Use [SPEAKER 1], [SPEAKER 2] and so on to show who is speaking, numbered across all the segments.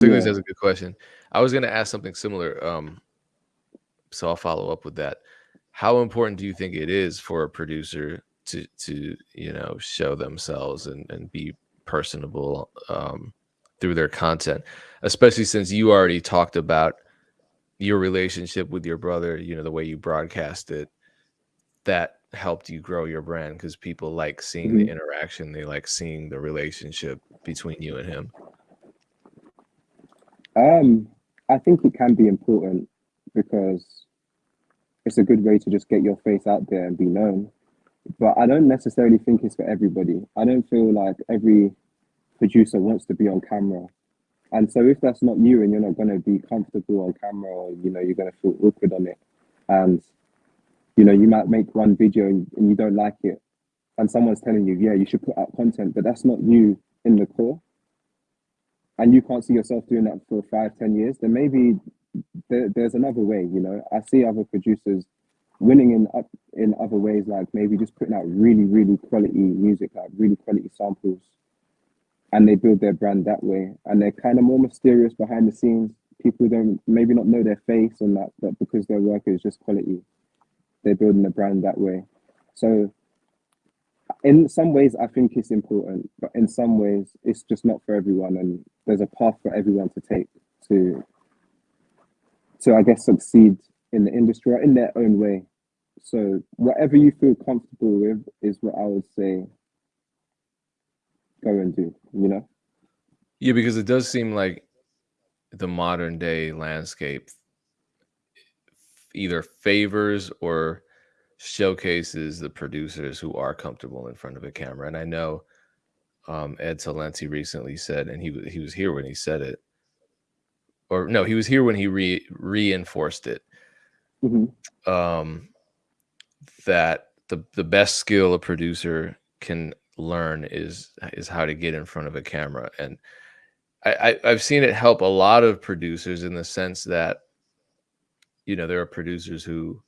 [SPEAKER 1] think yeah. that's a good question. I was going to ask something similar. Um, so I'll follow up with that. How important do you think it is for a producer to to you know show themselves and and be personable um, through their content, especially since you already talked about your relationship with your brother. You know the way you broadcast it that helped you grow your brand because people like seeing mm-hmm. the interaction they like seeing the relationship between you and him
[SPEAKER 2] um i think it can be important because it's a good way to just get your face out there and be known. But i don't necessarily think it's for everybody. I don't feel like every producer wants to be on camera. And so if that's not you and you're not going to be comfortable on camera or you know you're going to feel awkward on it and you know you might make one video and, and you don't like it and someone's telling you yeah you should put out content but that's not you in the core and you can't see yourself doing that for five ten years then maybe there, there's another way you know? I see other producers winning in up in other ways like maybe just putting out really really quality music like really quality samples and they build their brand that way. And they're kind of more mysterious behind the scenes. People don't maybe not know their face and that but because their work is just quality they're building a brand that way. So in some ways I think it's important, but in some ways it's just not for everyone and there's a path for everyone to take to to I guess succeed in the industry or in their own way. So whatever you feel comfortable with is what I would say go and do, you know?
[SPEAKER 1] Yeah, because it does seem like the modern day landscape either favors or showcases the producers who are comfortable in front of a camera. And I know um, Ed Talenti recently said, and he he was here when he said it, or no, he was here when he re reinforced it. Mm-hmm. Um, that the the best skill a producer can learn is is how to get in front of a camera, and I, I I've seen it help a lot of producers in the sense that you know, there are producers who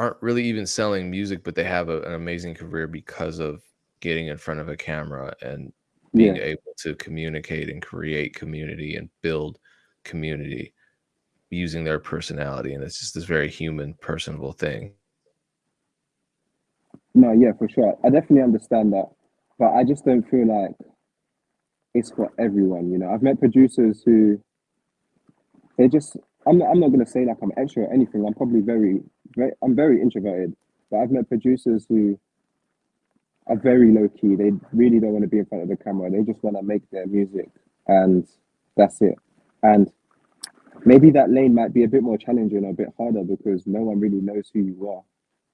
[SPEAKER 1] aren't really even selling music, but they have a, an amazing career because of getting in front of a camera and being yeah. able to communicate and create community and build community using their personality. And it's just this very human, personable thing.
[SPEAKER 2] No, yeah, for sure. I definitely understand that. But I just don't feel like it's for everyone. You know, I've met producers who they just I'm not, I'm not gonna say like I'm extra or anything. I'm probably very, I'm very introverted. But I've met producers who are very low key. They really don't want to be in front of the camera. They just want to make their music and that's it. And maybe that lane might be a bit more challenging, a bit harder because no one really knows who you are.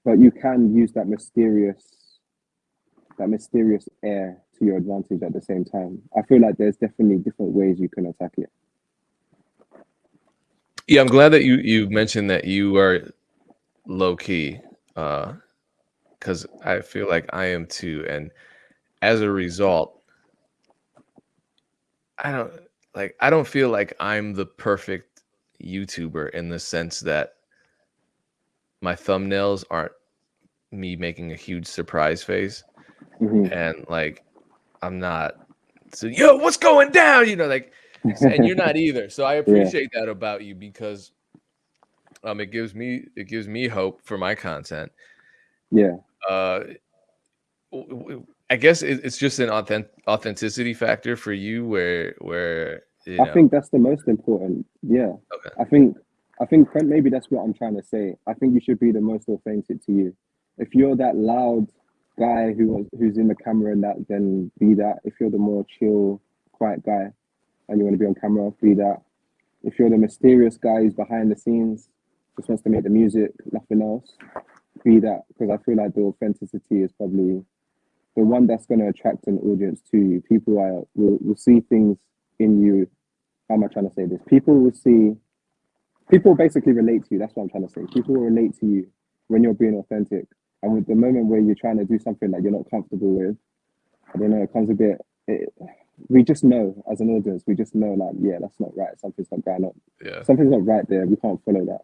[SPEAKER 2] But you can use that mysterious, that mysterious air to your advantage at the same time. I feel like there's definitely different ways you can attack it.
[SPEAKER 1] Yeah, I'm glad that you you mentioned that you are low key, uh, because I feel like I am too, and as a result, I don't like I don't feel like I'm the perfect YouTuber in the sense that my thumbnails aren't me making a huge surprise face, mm-hmm. and like I'm not so yo, what's going down? You know, like and you're not either. So I appreciate yeah. that about you because um it gives me it gives me hope for my content.
[SPEAKER 2] Yeah.
[SPEAKER 1] Uh I guess it's just an authentic authenticity factor for you where where you
[SPEAKER 2] know. I think that's the most important. Yeah. Okay. I think I think maybe that's what I'm trying to say. I think you should be the most authentic to you. If you're that loud guy who who's in the camera and that, then be that. If you're the more chill, quiet guy, and you want to be on camera, be that. If you're the mysterious guy who's behind the scenes, just wants to make the music, nothing else, be that. Because I feel like the authenticity is probably the one that's going to attract an audience to you. People are, will, will see things in you. How am I trying to say this? People will see, people basically relate to you. That's what I'm trying to say. People will relate to you when you're being authentic. And with the moment where you're trying to do something that you're not comfortable with, I don't know, it comes a bit, it, we just know as an audience, we just know like, yeah, that's not right. Something's not going on.
[SPEAKER 1] Yeah.
[SPEAKER 2] Something's not right there. We can't follow that.